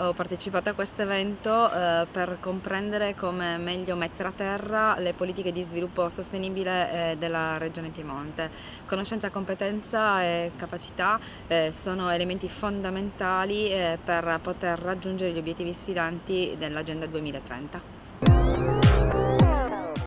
ho partecipato a questo evento eh, per comprendere come meglio mettere a terra le politiche di sviluppo sostenibile eh, della Regione Piemonte. Conoscenza, competenza e capacità eh, sono elementi fondamentali eh, per poter raggiungere gli obiettivi sfidanti dell'Agenda 2030.